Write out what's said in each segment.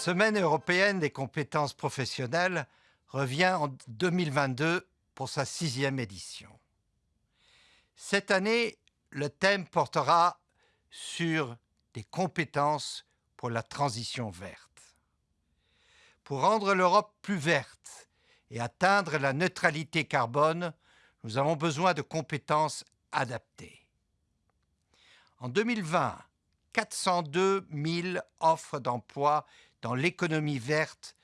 Semaine européenne des compétences professionnelles revient en 2022 pour sa sixième édition. Cette année, le thème portera sur des compétences pour la transition verte. Pour rendre l'Europe plus verte et atteindre la neutralité carbone, nous avons besoin de compétences adaptées. En 2020, 402 000 offres d'emploi dans l'économie verte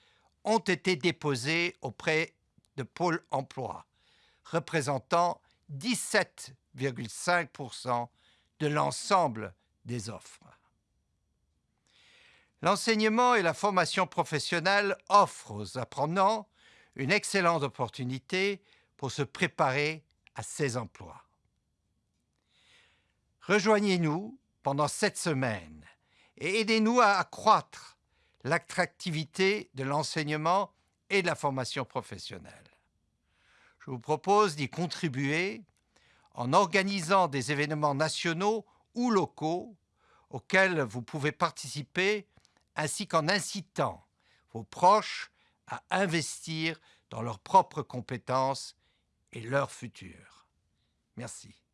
ont été déposées auprès de Pôle emploi, représentant 17,5% de l'ensemble des offres. L'enseignement et la formation professionnelle offrent aux apprenants une excellente opportunité pour se préparer à ces emplois. Rejoignez-nous pendant cette semaine et aidez-nous à accroître l'attractivité de l'enseignement et de la formation professionnelle. Je vous propose d'y contribuer en organisant des événements nationaux ou locaux auxquels vous pouvez participer, ainsi qu'en incitant vos proches à investir dans leurs propres compétences et leur futur. Merci.